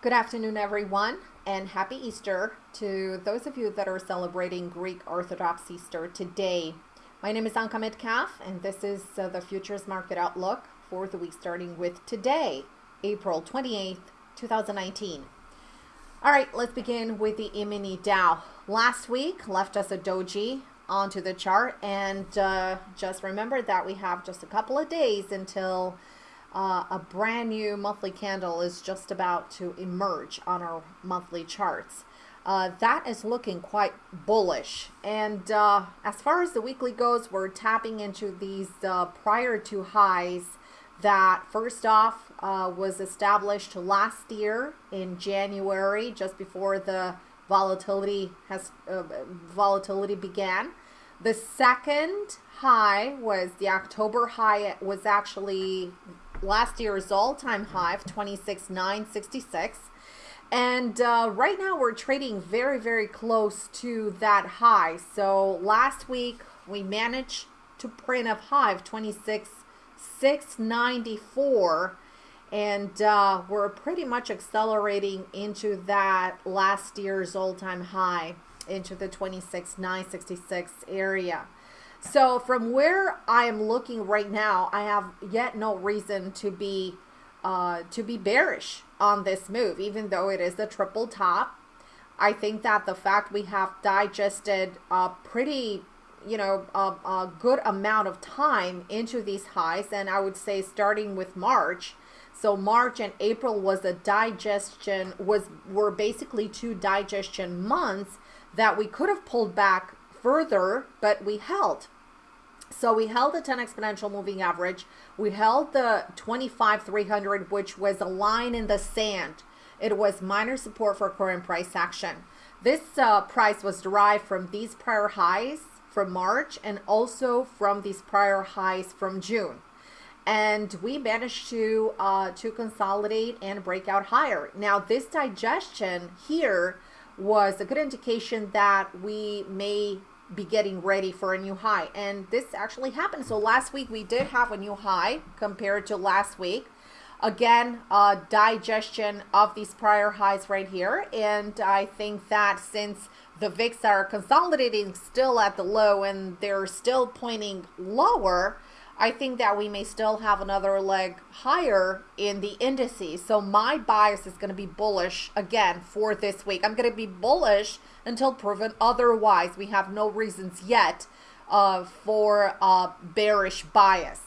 Good afternoon, everyone, and happy Easter to those of you that are celebrating Greek Orthodox Easter today. My name is Anka Metcalf, and this is uh, the Futures Market Outlook for the week starting with today, April 28th, 2019. All right, let's begin with the E-mini Dow. Last week left us a doji onto the chart, and uh, just remember that we have just a couple of days until uh, a brand new monthly candle is just about to emerge on our monthly charts. Uh, that is looking quite bullish. And uh, as far as the weekly goes, we're tapping into these uh, prior to highs that first off uh, was established last year in January, just before the volatility has uh, volatility began. The second high was the October high. It was actually last year's all-time high of 26,966. And uh, right now we're trading very, very close to that high. So last week we managed to print a high of 26,694. And uh, we're pretty much accelerating into that last year's all-time high into the 26,966 area. So from where I am looking right now, I have yet no reason to be uh, to be bearish on this move, even though it is the triple top. I think that the fact we have digested a pretty, you know, a, a good amount of time into these highs, and I would say starting with March. So March and April was a digestion was were basically two digestion months that we could have pulled back further, but we held. So we held the 10 exponential moving average. We held the 25 300, which was a line in the sand. It was minor support for current price action. This uh, price was derived from these prior highs from March and also from these prior highs from June. And we managed to uh, to consolidate and break out higher. Now this digestion here was a good indication that we may be getting ready for a new high. And this actually happened. So last week we did have a new high compared to last week. Again, uh, digestion of these prior highs right here. And I think that since the VIX are consolidating still at the low and they're still pointing lower, I think that we may still have another leg higher in the indices. So my bias is going to be bullish again for this week. I'm going to be bullish until proven otherwise. We have no reasons yet uh, for uh, bearish bias.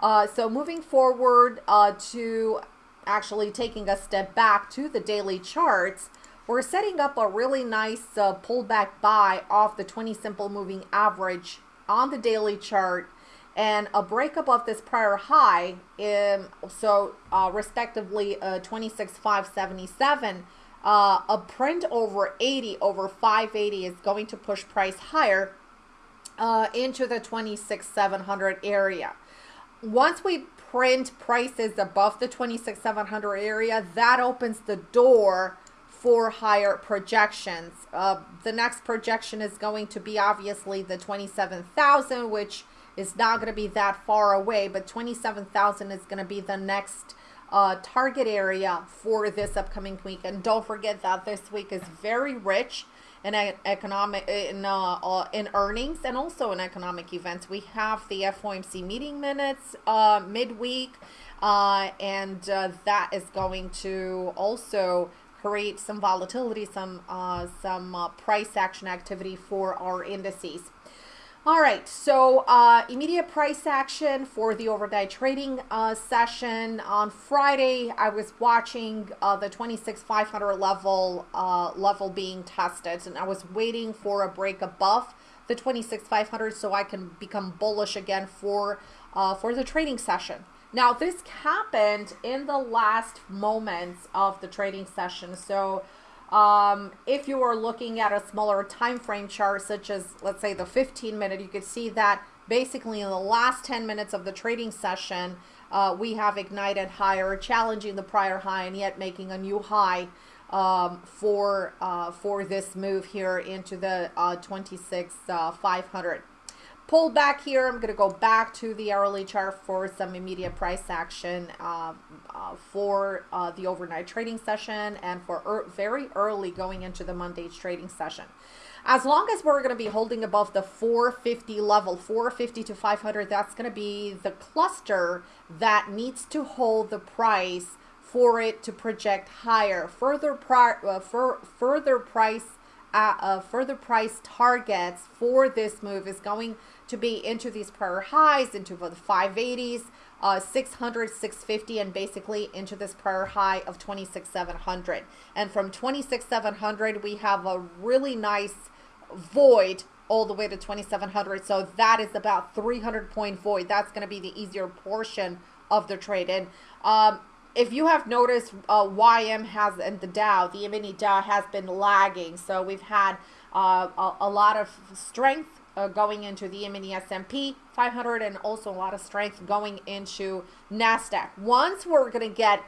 Uh, so moving forward uh, to actually taking a step back to the daily charts, we're setting up a really nice uh, pullback buy off the 20 simple moving average on the daily chart and a breakup of this prior high, in, so uh, respectively uh, 26,577, uh, a print over 80 over 580 is going to push price higher uh, into the 26,700 area. Once we print prices above the 26,700 area, that opens the door for higher projections. Uh, the next projection is going to be obviously the 27,000, which is not going to be that far away, but 27,000 is going to be the next uh, target area for this upcoming week. And don't forget that this week is very rich in economic in uh, uh, in earnings and also in economic events. We have the FOMC meeting minutes uh, midweek, uh, and uh, that is going to also create some volatility, some uh, some uh, price action activity for our indices. All right, so uh, immediate price action for the overnight trading uh, session on Friday. I was watching uh, the 26,500 level uh, level being tested, and I was waiting for a break above the 26,500 so I can become bullish again for uh, for the trading session. Now this happened in the last moments of the trading session, so um, if you are looking at a smaller time frame chart, such as let's say the 15 minute, you could see that basically in the last 10 minutes of the trading session, uh, we have ignited higher, challenging the prior high and yet making a new high um, for uh, for this move here into the uh, 26 uh, 500. Pull back here. I'm going to go back to the hourly chart for some immediate price action uh, uh, for uh, the overnight trading session and for er very early going into the Monday's trading session. As long as we're going to be holding above the 450 level, 450 to 500, that's going to be the cluster that needs to hold the price for it to project higher. Further, pri uh, further price uh, uh, further price targets for this move is going to be into these prior highs, into the 580s, uh, 600, 650, and basically into this prior high of 26,700. And from 26,700, we have a really nice void all the way to 2700 so that is about 300 point void. That's going to be the easier portion of the trade and um, if you have noticed uh, YM has and the Dow the mini Dow has been lagging. So we've had uh, a, a, lot of strength uh, going into the mini S&P 500 and also a lot of strength going into NASDAQ once we're going to get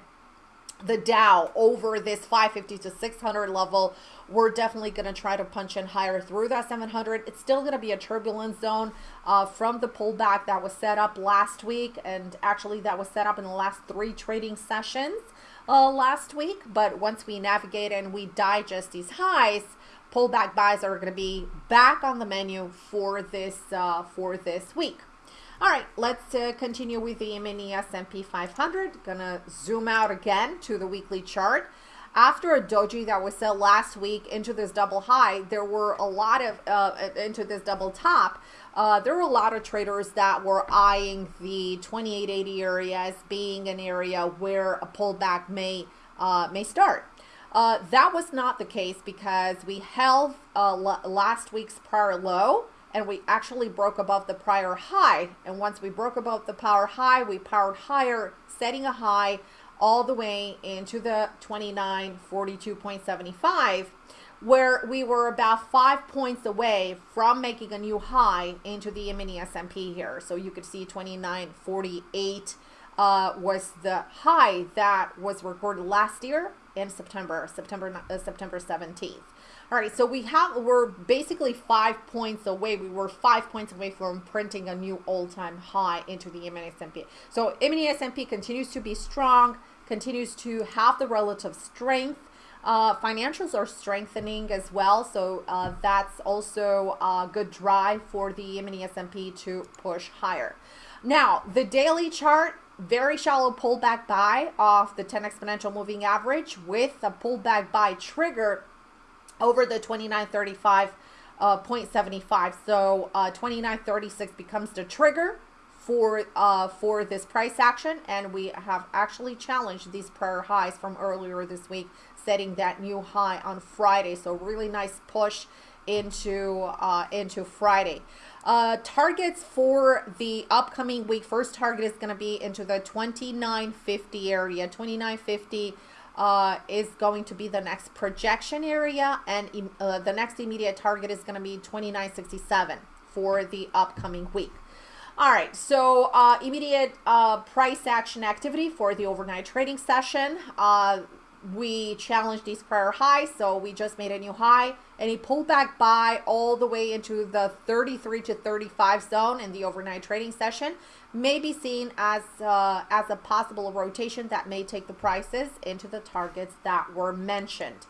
the Dow over this 550 to 600 level, we're definitely going to try to punch in higher through that 700. It's still going to be a turbulence zone uh, from the pullback that was set up last week. And actually that was set up in the last three trading sessions uh, last week. But once we navigate and we digest these highs, pullback buys are going to be back on the menu for this, uh, for this week. All right, let's uh, continue with the mini S&P 500. Gonna zoom out again to the weekly chart. After a doji that was set last week into this double high, there were a lot of, uh, into this double top, uh, there were a lot of traders that were eyeing the 2880 area as being an area where a pullback may, uh, may start. Uh, that was not the case because we held uh, last week's prior low and we actually broke above the prior high. And once we broke above the power high, we powered higher, setting a high all the way into the 2942.75 where we were about five points away from making a new high into the mini S&P here. So you could see 2948 uh, was the high that was recorded last year in September, September, uh, September 17th. All right, so we have, we're basically five points away. We were five points away from printing a new all-time high into the mini S&P. So mini S&P continues to be strong, continues to have the relative strength. Uh, financials are strengthening as well, so uh, that's also a good drive for the mini S&P to push higher. Now, the daily chart, very shallow pullback buy off the 10 exponential moving average with a pullback buy trigger over the 2935 uh, 0.75. So uh, 2936 becomes the trigger for uh, for this price action, and we have actually challenged these prior highs from earlier this week, setting that new high on Friday. So really nice push into uh, into Friday. Uh, targets for the upcoming week. First target is going to be into the 2950 area. 2950 uh, is going to be the next projection area and uh, the next immediate target is going to be 2967 for the upcoming week. All right, so uh, immediate uh, price action activity for the overnight trading session. Uh, we challenged these prior highs, so we just made a new high and he pulled back by all the way into the 33 to 35 zone in the overnight trading session may be seen as uh, as a possible rotation that may take the prices into the targets that were mentioned.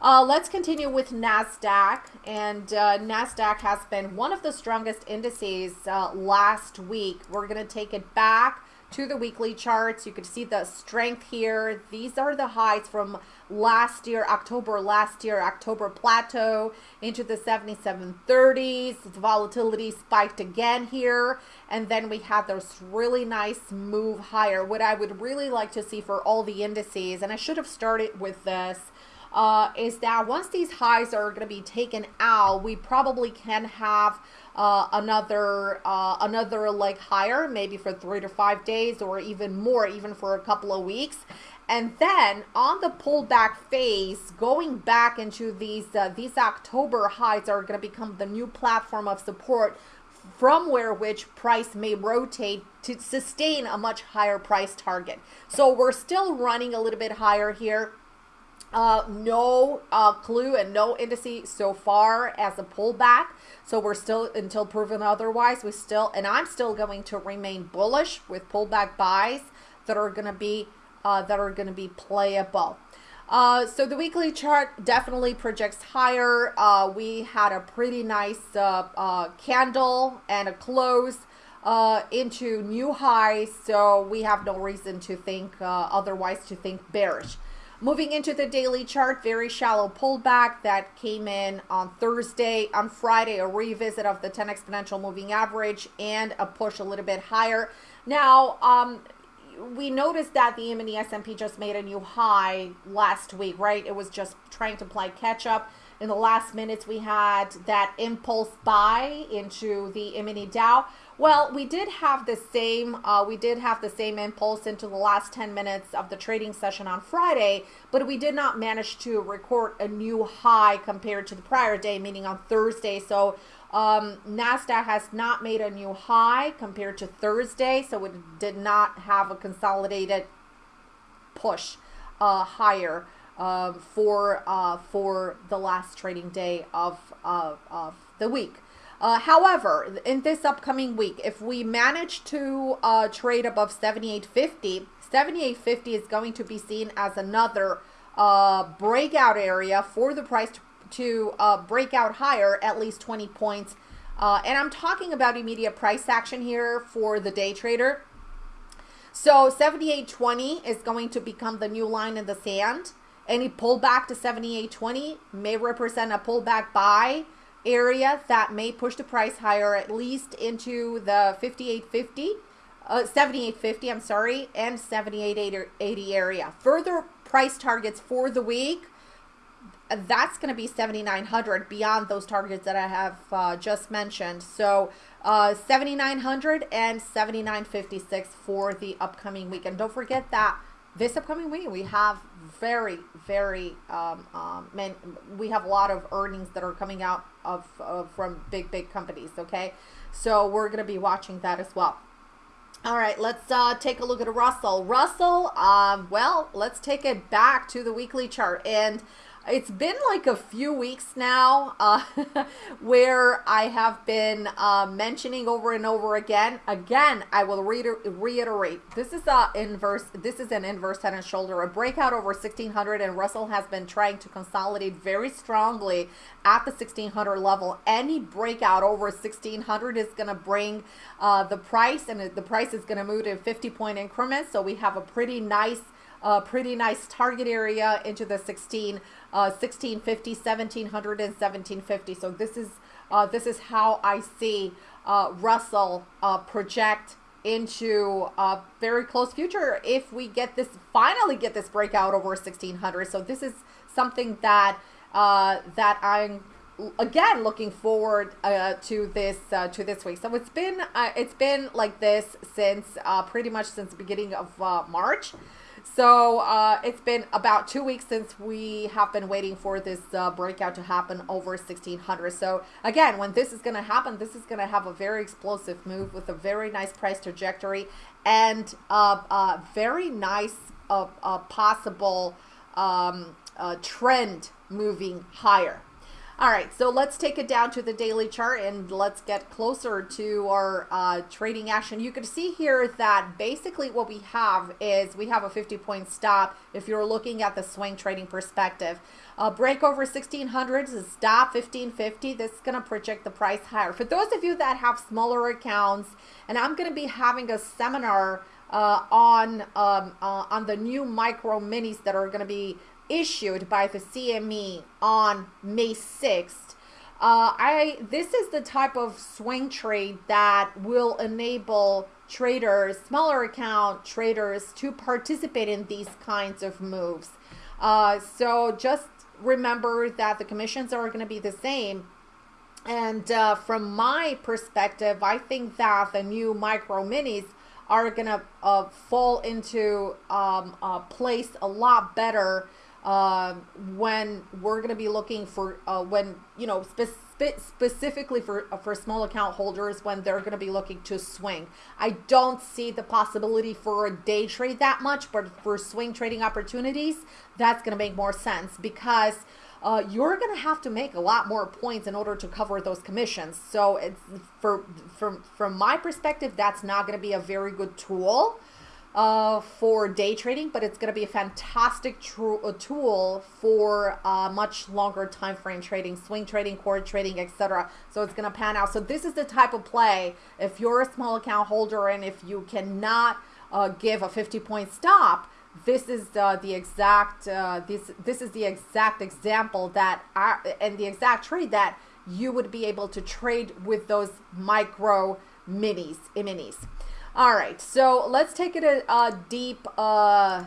Uh, let's continue with NASDAQ. And uh, NASDAQ has been one of the strongest indices uh, last week. We're going to take it back to the weekly charts. You can see the strength here. These are the highs from last year, October last year, October plateau into the 7730s. The volatility spiked again here. And then we had this really nice move higher. What I would really like to see for all the indices, and I should have started with this, uh, is that once these highs are going to be taken out, we probably can have uh, another uh, another leg higher, maybe for three to five days or even more, even for a couple of weeks. And then on the pullback phase, going back into these uh, these October highs are going to become the new platform of support from where which price may rotate to sustain a much higher price target. So we're still running a little bit higher here Uh, no uh, clue and no indice so far as a pullback. So we're still until proven otherwise. We still and I'm still going to remain bullish with pullback buys that are going to be uh, that are going to be playable. Uh, so the weekly chart definitely projects higher. Uh, we had a pretty nice uh, uh candle and a close uh, into new highs. So we have no reason to think uh, otherwise to think bearish. Moving into the daily chart, very shallow pullback that came in on Thursday. On Friday, a revisit of the 10 exponential moving average and a push a little bit higher. Now, um, we noticed that the E-mini S&P just made a new high last week, right? It was just trying to play catch up. In the last minutes, we had that impulse buy into the E-mini Dow. Well, we did have the same uh, we did have the same impulse into the last 10 minutes of the trading session on Friday, but we did not manage to record a new high compared to the prior day, meaning on Thursday. So um, NASDAQ has not made a new high compared to Thursday, so it did not have a consolidated push uh, higher uh, for uh, for the last trading day of, of, of the week. Uh, however, in this upcoming week, if we manage to uh, trade above 78.50, 78.50 is going to be seen as another uh, breakout area for the price to, to uh, break out higher, at least 20 points. Uh, and I'm talking about immediate price action here for the day trader. So 78.20 is going to become the new line in the sand. Any pullback to 78.20 may represent a pullback buy area that may push the price higher at least into the 5850 uh, 7850 I'm sorry and 7880 area. Further price targets for the week that's going to be 7900 beyond those targets that I have uh, just mentioned. So uh, 7900 and 7956 for the upcoming week. And don't forget that this upcoming week we have very very um, um, man, we have a lot of earnings that are coming out of, of from big big companies okay? So we're going to be watching that as well. All right let's uh, take a look at russell. Russell um, well let's take it back to the weekly chart. And it's been like a few weeks now uh, where I have been uh, mentioning over and over again. Again, I will reiter reiterate. This is a inverse. This is an inverse head and shoulder, a breakout over 1600, and Russell has been trying to consolidate very strongly at the 1600 level. Any breakout over 1600 is going to bring uh, the price, and the price is going to move in 50 point increments. So we have a pretty nice a pretty nice target area into the 16, uh, 1650, 1700, and 1750. So this is uh, this is how I see uh, Russell uh, project into a very close future if we get this finally get this breakout over 1600. So this is something that uh, that I'm again looking forward uh, to this uh, to this week so it's been uh, it's been like this since uh, pretty much since the beginning of uh, March so uh, it's been about two weeks since we have been waiting for this uh, breakout to happen over 1600. So again, when this is going to happen, this is going to have a very explosive move with a very nice price trajectory and a, a very nice uh, possible um, trend moving higher. All right, so let's take it down to the daily chart and let's get closer to our uh, trading action. You can see here that basically what we have is we have a 50 point stop if you're looking at the swing trading perspective. Uh, break over 1600 is stop 1550. This is going to project the price higher. For those of you that have smaller accounts, and I'm going to be having a seminar uh, on um, uh, on the new micro minis that are going to be issued by the CME on May 6th. Uh, I this is the type of swing trade that will enable traders, smaller account traders, to participate in these kinds of moves. Uh, so just remember that the commissions are going to be the same. And uh, from my perspective, I think that the new micro minis are going to uh, fall into um, place a lot better uh, when we're going to be looking for uh, when you know spe- specifically for uh, for small account holders when they're going to be looking to swing. I don't see the possibility for a day trade that much, but for swing trading opportunities, that's going to make more sense because. Uh, you're going to have to make a lot more points in order to cover those commissions. So it's for from from my perspective, that's not going to be a very good tool uh, for day trading, but it's going to be a fantastic tr- tool for uh, much longer time frame trading, swing trading, core trading, etc. So it's going to pan out. So this is the type of play if you're a small account holder and if you cannot uh, give a 50 point stop. This is uh, the exact uh, this this is the exact example that I, and the exact trade that you would be able to trade with those micro minis minis. All right, so let's take it a, a deep uh,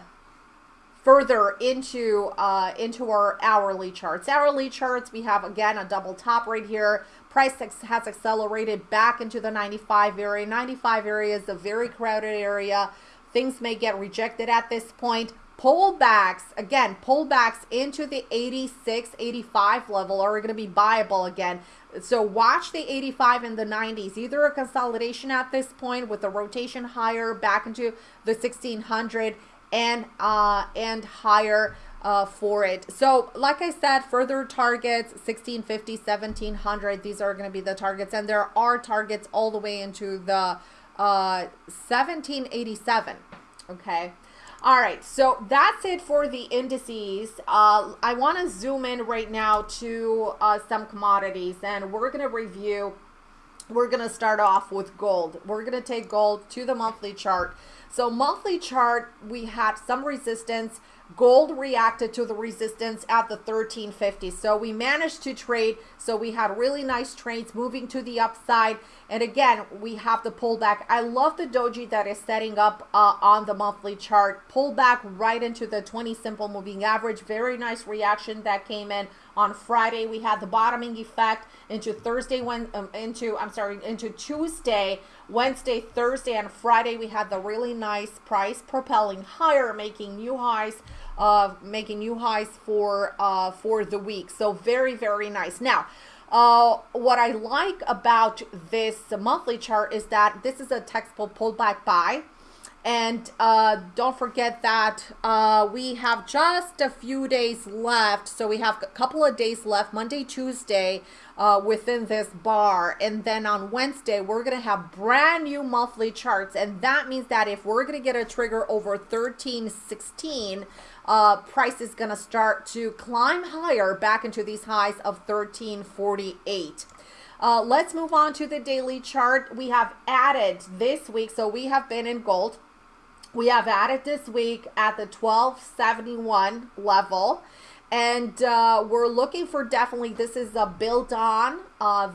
further into uh, into our hourly charts. Hourly charts, we have again a double top right here. Price has accelerated back into the 95 area. 95 area is a very crowded area. Things may get rejected at this point pullbacks again pullbacks into the 86 85 level are going to be buyable again so watch the 85 and the 90s either a consolidation at this point with a rotation higher back into the 1600 and uh and higher uh, for it. So like I said, further targets 1650, 1700. These are going to be the targets, and there are targets all the way into the uh, 1787. Okay. All right, so that's it for the indices. Uh, I want to zoom in right now to uh, some commodities, and we're going to review. We're going to start off with gold. We're going to take gold to the monthly chart. So monthly chart, we had some resistance Gold reacted to the resistance at the 1350. So we managed to trade. So we had really nice trades moving to the upside. And again, we have the pullback. I love the doji that is setting up uh, on the monthly chart. Pullback right into the 20 simple moving average. Very nice reaction that came in on Friday. We had the bottoming effect into Thursday, when um, into I'm sorry, into Tuesday, Wednesday, Thursday, and Friday. We had the really nice price propelling higher, making new highs uh, making new highs for uh, for the week. So very, very nice. Now, uh, what I like about this monthly chart is that this is a textbook pullback buy. And uh, don't forget that uh, we have just a few days left. So we have a couple of days left, Monday, Tuesday, uh, within this bar. And then on Wednesday, we're going to have brand new monthly charts. And that means that if we're going to get a trigger over 1316, uh, price is going to start to climb higher back into these highs of 1348. Uh, let's move on to the daily chart. We have added this week, so we have been in gold. We have added this week at the 1271 level. And uh, we're looking for definitely, this is a built on, uh,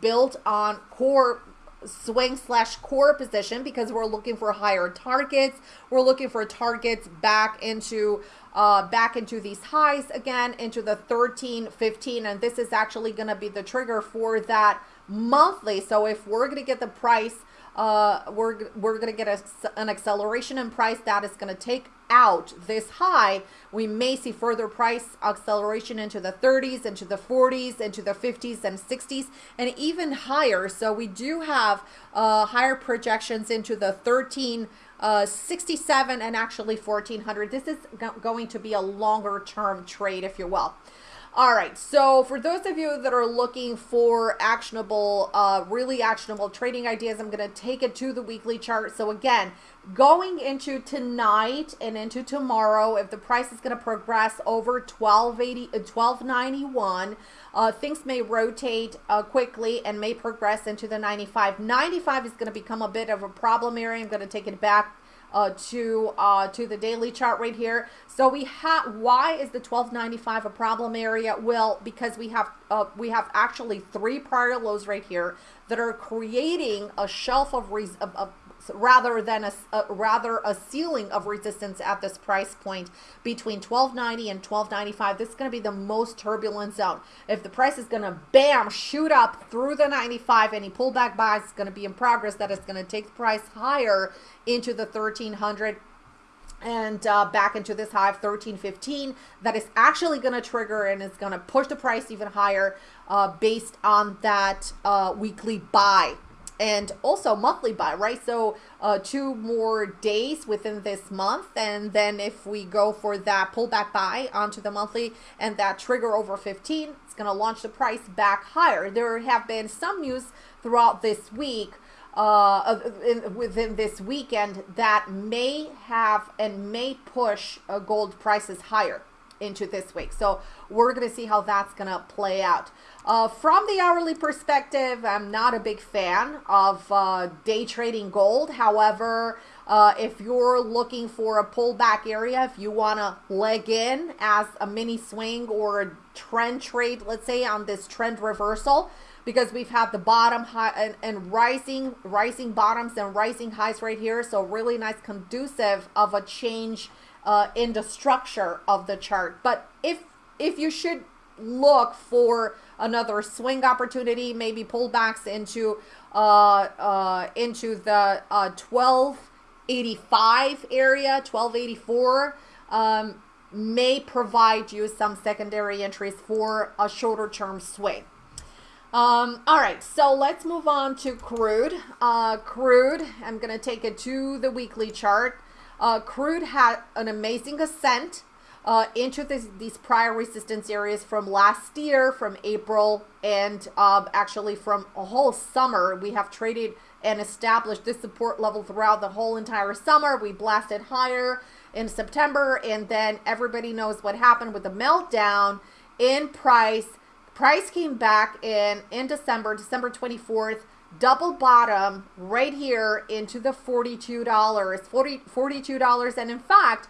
built on core swing slash core position because we're looking for higher targets. We're looking for targets back into uh, back into these highs again into the 13, 15, and this is actually going to be the trigger for that monthly. So if we're going to get the price uh, we're, we're going to get a, an acceleration in price that is going to take out this high. We may see further price acceleration into the 30s, into the 40s, into the 50s and 60s, and even higher. So we do have uh, higher projections into the 13. Uh, 67 and actually 1400 this is go going to be a longer term trade if you will all right, so for those of you that are looking for actionable, uh, really actionable trading ideas, I'm going to take it to the weekly chart. So again, going into tonight and into tomorrow, if the price is going to progress over 1280, 1291, uh, uh, things may rotate uh, quickly and may progress into the 95. 95 is going to become a bit of a problem area. I'm going to take it back uh, to uh, to the daily chart right here. So we have why is the 1295 a problem area? Well, because we have uh, we have actually three prior lows right here that are creating a shelf of, of, of rather than a, a, rather a ceiling of resistance at this price point between 1290 and 1295 this is going to be the most turbulent zone. If the price is going to bam shoot up through the 95 any pullback buys is going to be in progress that is going to take the price higher into the 1300 and uh, back into this high of 1315 that is actually going to trigger and is going to push the price even higher uh, based on that uh, weekly buy and also monthly buy right? So uh, two more days within this month and then if we go for that pullback buy onto the monthly and that trigger over 15 it's going to launch the price back higher. There have been some news throughout this week uh, in, within this weekend that may have and may push uh, gold prices higher into this week. So we're going to see how that's going to play out. Uh, from the hourly perspective, I'm not a big fan of uh, day trading gold. However, uh, if you're looking for a pullback area, if you want to leg in as a mini swing or a trend trade, let's say on this trend reversal, because we've had the bottom high and, and rising rising bottoms and rising highs right here so really nice conducive of a change uh, in the structure of the chart but if if you should look for another swing opportunity maybe pullbacks into uh, uh, into the uh, 1285 area 1284 um, may provide you some secondary entries for a shorter term swing um, all right, so let's move on to crude. Uh, crude, I'm going to take it to the weekly chart. Uh, crude had an amazing ascent uh, into this, these prior resistance areas from last year, from April, and uh, actually from a whole summer. We have traded and established this support level throughout the whole entire summer. We blasted higher in September, and then everybody knows what happened with the meltdown in price Price came back in in December, December 24th, double bottom right here into the $42, 40, $42. And in fact,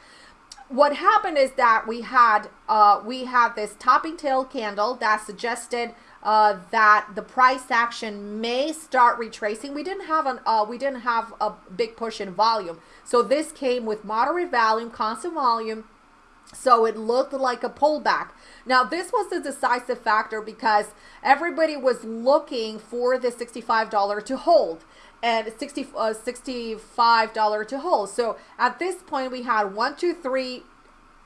what happened is that we had uh, we had this topping tail candle that suggested uh, that the price action may start retracing. We didn't have an uh, we didn't have a big push in volume, so this came with moderate volume, constant volume, so it looked like a pullback. Now, this was the decisive factor because everybody was looking for the $65 to hold and 60, uh, $65 to hold. So at this point, we had one, two, three,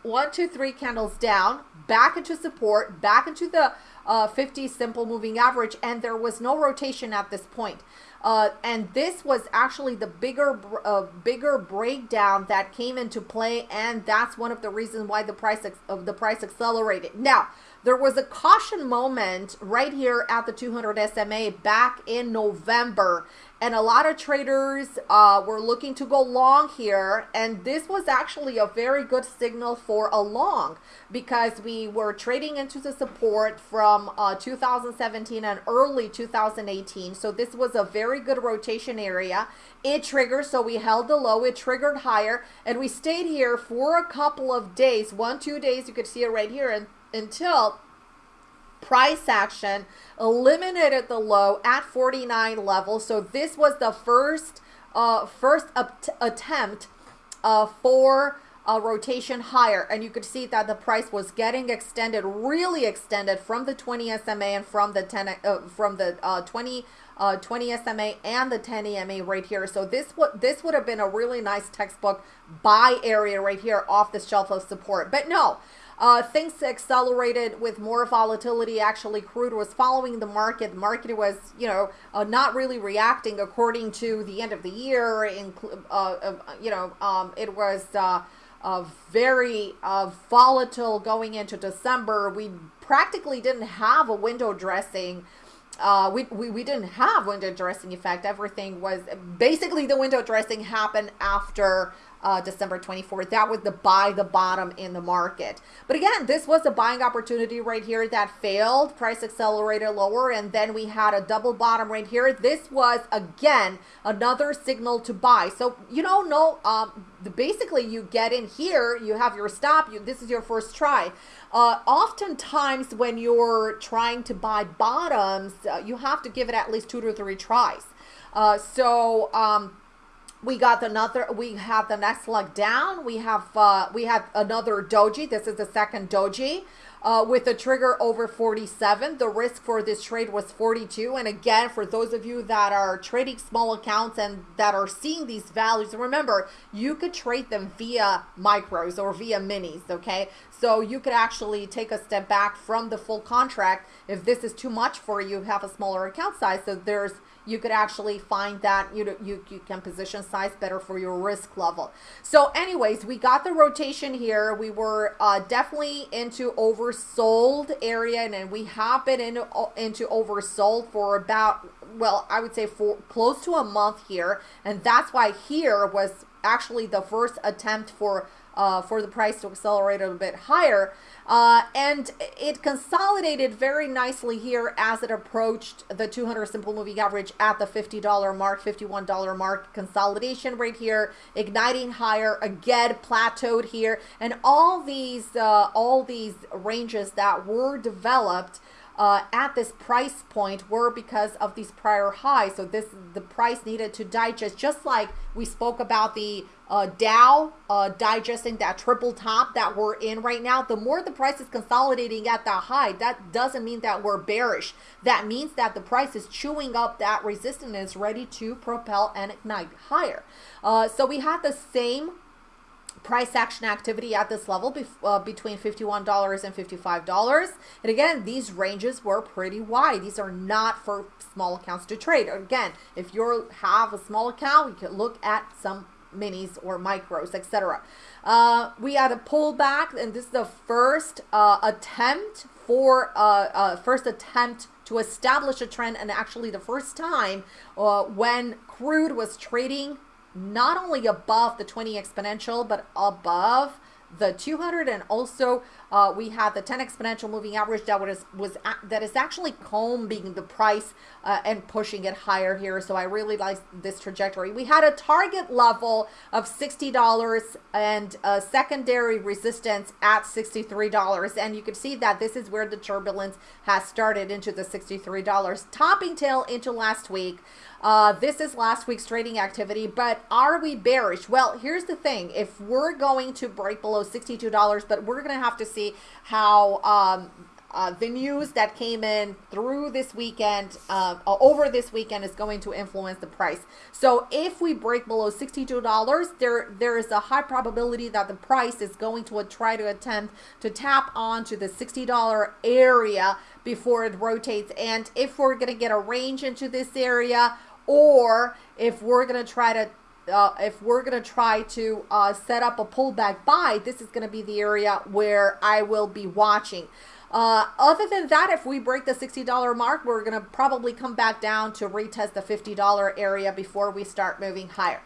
one, two, three candles down, back into support, back into the uh, 50 simple moving average, and there was no rotation at this point. Uh, and this was actually the bigger uh, bigger breakdown that came into play and that's one of the reasons why the price of the price accelerated. Now there was a caution moment right here at the 200 SMA back in November and a lot of traders uh, were looking to go long here and this was actually a very good signal for a long because we were trading into the support from uh, 2017 and early 2018 so this was a very good rotation area. It triggered so we held the low it triggered higher and we stayed here for a couple of days. One two days you could see it right here and until price action eliminated the low at 49 level. So this was the first uh, first attempt uh, for a rotation higher. And you could see that the price was getting extended really extended from the 20 SMA and from the 10 uh, from the uh, 20 uh, 20 SMA and the 10 EMA right here. So this would this would have been a really nice textbook buy area right here off the shelf of support. But no uh, things accelerated with more volatility. Actually, crude was following the market. The market was, you know, uh, not really reacting according to the end of the year. In, uh, uh, you know, um, it was uh, very uh, volatile going into December. We practically didn't have a window dressing. We, we, we didn't have window dressing effect. Everything was basically the window dressing happened after uh, December 24th. That was the buy the bottom in the market. But again, this was a buying opportunity right here that failed. Price accelerated lower, and then we had a double bottom right here. This was again another signal to buy. So you don't know. Um, basically, you get in here, you have your stop. You this is your first try. Uh, oftentimes, when you're trying to buy bottoms, uh, you have to give it at least two to three tries. Uh, so um, we got another we have the next leg down. We have uh we have another doji. This is the second doji uh, with a trigger over 47 the risk for this trade was 42 and again for those of you that are trading small accounts and that are seeing these values remember you could trade them via micros or via minis okay? So you could actually take a step back from the full contract. If this is too much for you have a smaller account size. So there's you could actually find that you you, you can position size better for your risk level. So anyways, we got the rotation here. We were uh, definitely into oversold area and, and we have been into, into oversold for about, well, I would say for close to a month here. And that's why here was actually the first attempt for uh, for the price to accelerate a bit higher. Uh, and it consolidated very nicely here as it approached the 200 simple moving average at the $50 mark, $51 mark. Consolidation right here, igniting higher, again plateaued here. And all these, uh, all these ranges that were developed uh, at this price point were because of these prior highs. So this the price needed to digest, just like we spoke about the uh, Dow uh, digesting that triple top that we're in right now. The more the price is consolidating at that high, that doesn't mean that we're bearish. That means that the price is chewing up that resistance ready to propel and ignite higher. Uh, so we had the same price action activity at this level uh, between $51 and $55. And again, these ranges were pretty wide. These are not for small accounts to trade. Again, if you have a small account, you can look at some minis or micros, etc. Uh, we had a pullback, and this is the first uh, attempt for uh, uh, first attempt to establish a trend, and actually the first time uh, when crude was trading not only above the 20 exponential, but above the 200 and also uh, we have the 10 exponential moving average that was was that is actually combing the price uh, and pushing it higher here. So I really like this trajectory. We had a target level of $60 and a secondary resistance at $63 and you can see that this is where the turbulence has started into the $63 topping tail into last week. Uh, this is last week's trading activity, but are we bearish? Well, here's the thing. If we're going to break below $62, but we're going to have to see how um, uh, the news that came in through this weekend, uh, over this weekend, is going to influence the price. So if we break below $62, there there is a high probability that the price is going to try to attempt to tap onto the $60 area before it rotates. And if we're going to get a range into this area, or if we're going to try to uh, if we're going to try to uh, set up a pullback buy, this is going to be the area where I will be watching. Uh, other than that, if we break the $60 mark, we're going to probably come back down to retest the $50 area before we start moving higher.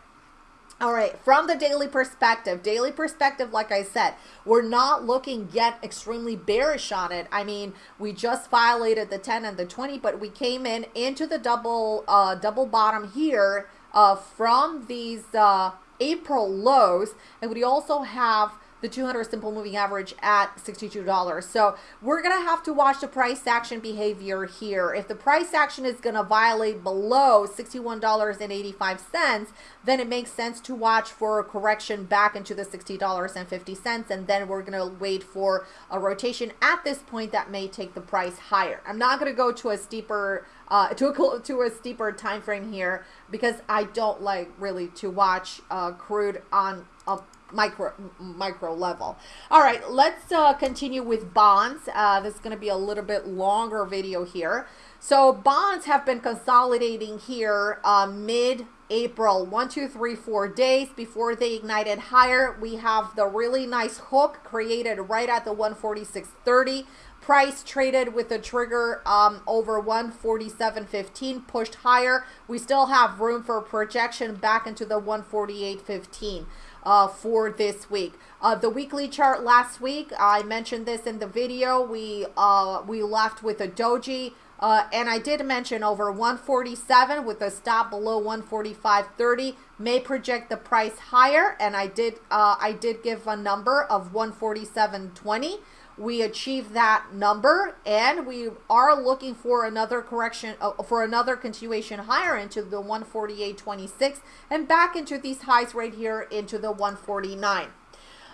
All right, from the daily perspective, daily perspective, like I said, we're not looking yet extremely bearish on it. I mean, we just violated the 10 and the 20, but we came in into the double uh, double bottom here from these uh, April lows, and we also have the 200 simple moving average at $62. So we're going to have to watch the price action behavior here. If the price action is going to violate below $61.85, then it makes sense to watch for a correction back into the $60.50. And then we're going to wait for a rotation at this point that may take the price higher. I'm not going to go to a steeper uh, to a to a steeper time frame here because I don't like really to watch uh, crude on a micro micro level. All right, let's uh, continue with bonds. Uh, this is going to be a little bit longer video here. So bonds have been consolidating here uh, mid April, one, two, three, four days before they ignited higher. We have the really nice hook created right at the 146.30 price traded with a trigger um, over 147.15 pushed higher. We still have room for projection back into the 148.15 uh, for this week. Uh, the weekly chart last week, I mentioned this in the video. We uh, we left with a doji. Uh, and I did mention over 147 with a stop below 145.30 may project the price higher. And I did uh, I did give a number of 147.20 we achieved that number and we are looking for another correction uh, for another continuation higher into the 148.26 and back into these highs right here into the 149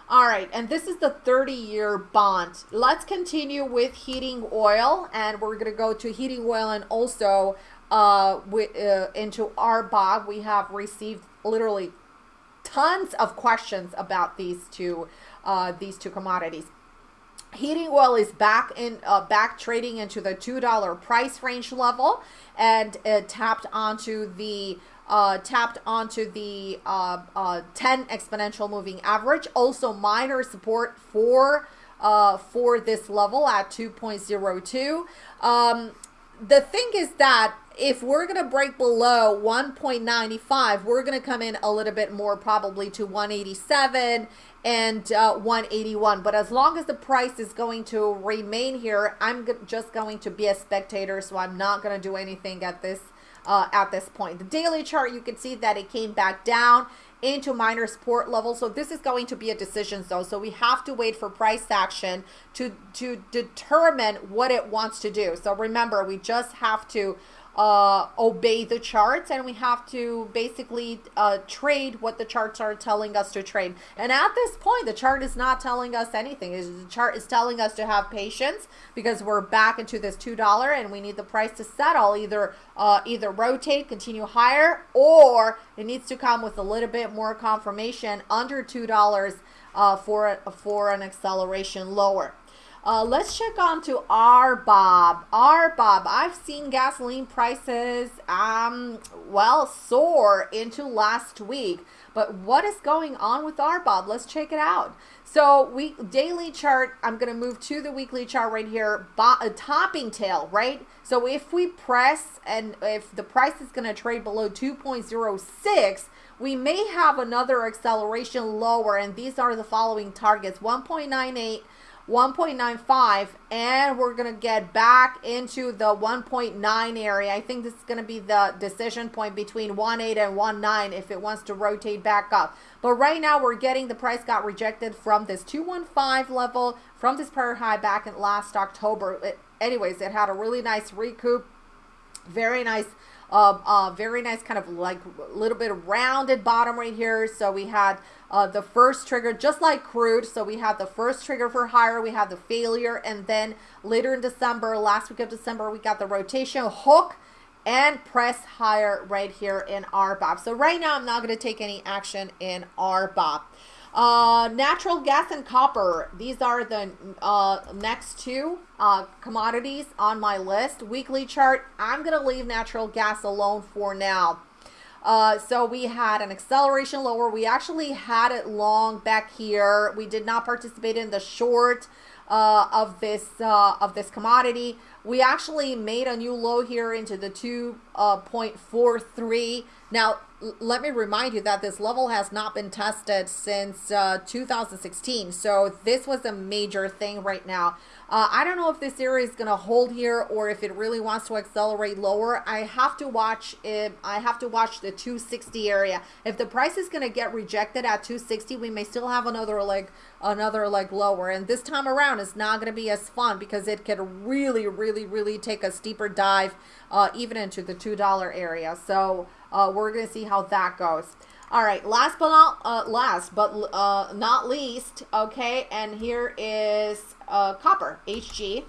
all right and this is the 30 year bond. Let's continue with heating oil and we're going to go to heating oil and also uh, with, uh, into RBOB we have received literally tons of questions about these two uh, these two commodities heating oil is back in uh, back trading into the two dollar price range level and it tapped onto the uh, tapped onto the uh, uh 10 exponential moving average. Also minor support for uh, for this level at 2.02 um, the thing is that if we're going to break below 1.95 we're going to come in a little bit more probably to 187 and uh, 181 but as long as the price is going to remain here i'm just going to be a spectator so i'm not going to do anything at this uh, at this point. The daily chart you can see that it came back down into minor support level so this is going to be a decision zone. So we have to wait for price action to to determine what it wants to do. So remember we just have to uh, obey the charts and we have to basically uh, trade what the charts are telling us to trade. And at this point, the chart is not telling us anything. The chart is telling us to have patience because we're back into this $2 and we need the price to settle either uh, either rotate, continue higher, or it needs to come with a little bit more confirmation under $2 uh, for, for an acceleration lower. Uh, let's check on to RBOB. R Bob. I've seen gasoline prices, um, well, soar into last week. But what is going on with RBOB? Let's check it out. So we daily chart, I'm going to move to the weekly chart right here, a topping tail, right? So if we press and if the price is going to trade below 2.06, we may have another acceleration lower. And these are the following targets, 1.98, 1.95 and we're going to get back into the 1.9 area. I think this is going to be the decision point between 1.8 and 1.9 if it wants to rotate back up. But right now we're getting the price got rejected from this 215 level from this prior high back in last October. It, anyways, it had a really nice recoup. Very nice uh, uh, very nice kind of like a little bit of rounded bottom right here. So we had uh, the first trigger, just like crude. So we had the first trigger for higher, we had the failure, and then later in December, last week of December, we got the rotation hook and press higher right here in RBOB. So right now, I'm not going to take any action in RBOB. Uh, natural gas and copper. These are the uh, next two uh, commodities on my list. Weekly chart. I'm going to leave natural gas alone for now. Uh, so we had an acceleration lower. We actually had it long back here. We did not participate in the short uh, of this uh, of this commodity. We actually made a new low here into the 2.43. Now, let me remind you that this level has not been tested since uh, 2016. So this was a major thing right now. Uh, I don't know if this area is going to hold here or if it really wants to accelerate lower. I have to watch it. I have to watch the 260 area. If the price is going to get rejected at 260, we may still have another leg, another leg lower. And this time around, it's not going to be as fun because it could really, really, really take a steeper dive uh, even into the $2 area. So uh, we're going to see how that goes. All right, last but not uh, last but uh, not least, okay, and here is uh, copper, HG.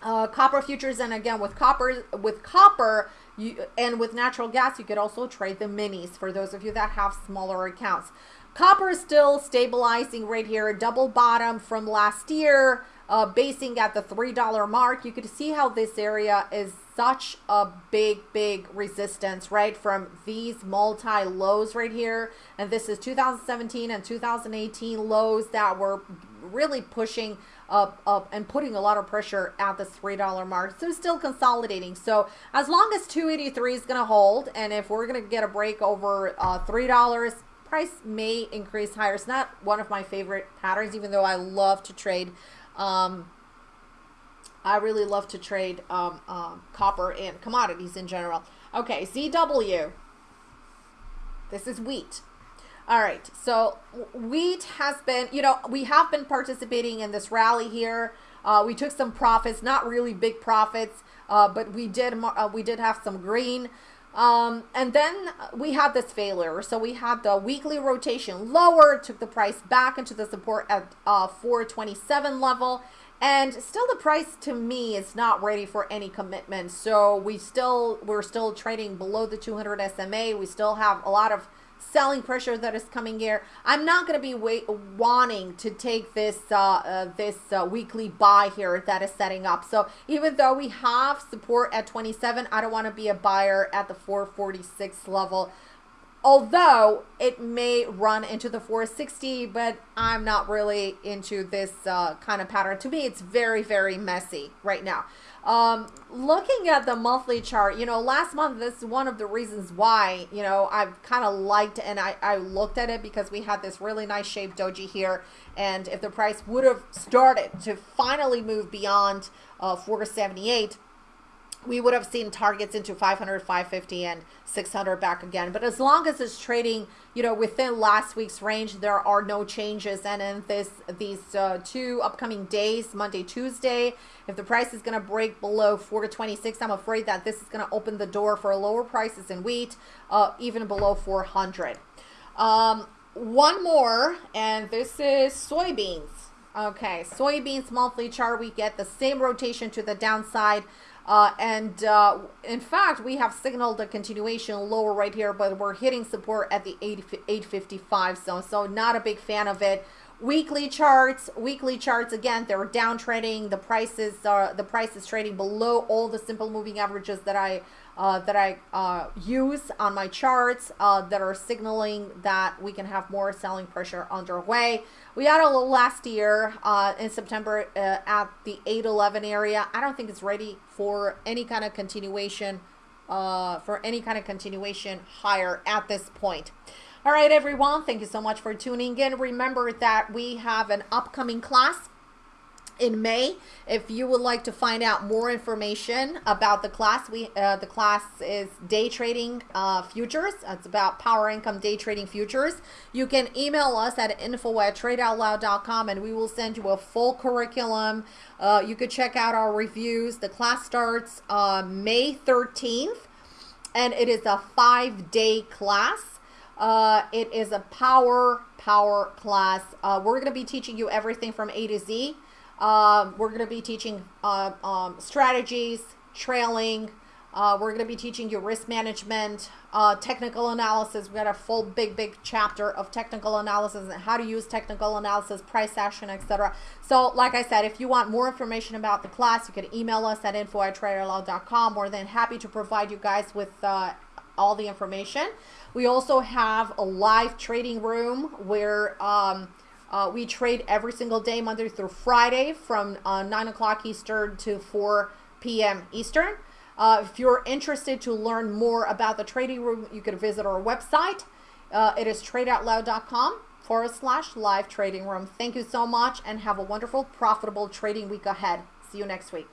Uh, copper futures, and again with copper, with copper, you and with natural gas, you could also trade the minis for those of you that have smaller accounts. Copper is still stabilizing right here, double bottom from last year uh, basing at the $3 mark, you could see how this area is such a big, big resistance, right? From these multi lows right here. And this is 2017 and 2018 lows that were really pushing up, up and putting a lot of pressure at the $3 mark. So still consolidating. So as long as 283 is going to hold, and if we're going to get a break over uh, $3, price may increase higher. It's not one of my favorite patterns, even though I love to trade um, I really love to trade um, um, copper and commodities in general. Okay, ZW. This is wheat. All right, so wheat has been, you know, we have been participating in this rally here. Uh, we took some profits, not really big profits, uh, but we did uh, we did have some green. Um, and then we had this failure. So we had the weekly rotation lower, took the price back into the support at uh, 427 level. And still the price to me is not ready for any commitment. So we still, we're still trading below the 200 SMA. We still have a lot of selling pressure that is coming here. I'm not going to be wait, wanting to take this uh, uh, this uh, weekly buy here that is setting up. So even though we have support at 27, I don't want to be a buyer at the 446 level although it may run into the 460 but i'm not really into this uh, kind of pattern to me it's very very messy right now um, looking at the monthly chart you know last month this is one of the reasons why you know i've kind of liked and I, I looked at it because we had this really nice shaped doji here. And if the price would have started to finally move beyond uh, 478 we would have seen targets into 500 550 and 600 back again. But as long as it's trading you know within last week's range there are no changes. And in this these uh, two upcoming days monday tuesday if the price is going to break below 426 i'm afraid that this is going to open the door for lower prices in wheat uh, even below 400 um, one more and this is soybeans. Okay soybeans monthly chart we get the same rotation to the downside uh, and uh, in fact, we have signaled a continuation lower right here, but we're hitting support at the 855 zone. So not a big fan of it. Weekly charts, weekly charts again, they're downtrending. The prices are the price is trading below all the simple moving averages that I uh, that I uh, use on my charts uh, that are signaling that we can have more selling pressure underway. We had a little last year uh, in September uh, at the 811 area. I don't think it's ready for any kind of continuation uh, for any kind of continuation higher at this point. All right, everyone. Thank you so much for tuning in. Remember that we have an upcoming class in May. If you would like to find out more information about the class, we uh, the class is day trading uh, futures. It's about power income day trading futures. You can email us at info at tradeoutloud.com and we will send you a full curriculum. Uh, you could check out our reviews. The class starts uh, May 13th and it is a five day class. Uh, it is a power power class. Uh, we're going to be teaching you everything from A to Z. Um, we're going to be teaching uh, um, strategies, trailing. Uh, we're going to be teaching you risk management, uh, technical analysis. We got a full big, big chapter of technical analysis and how to use technical analysis, price action, etc. So, like I said, if you want more information about the class, you can email us at info at tradeoutloud.com. We're then happy to provide you guys with uh, all the information. We also have a live trading room where um, uh, we trade every single day, Monday through Friday, from uh, 9 o'clock Eastern to 4 p.m. Eastern. Uh, if you're interested to learn more about the trading room, you can visit our website. Uh, it is tradeoutloud.com forward slash live trading room. Thank you so much and have a wonderful, profitable trading week ahead. See you next week.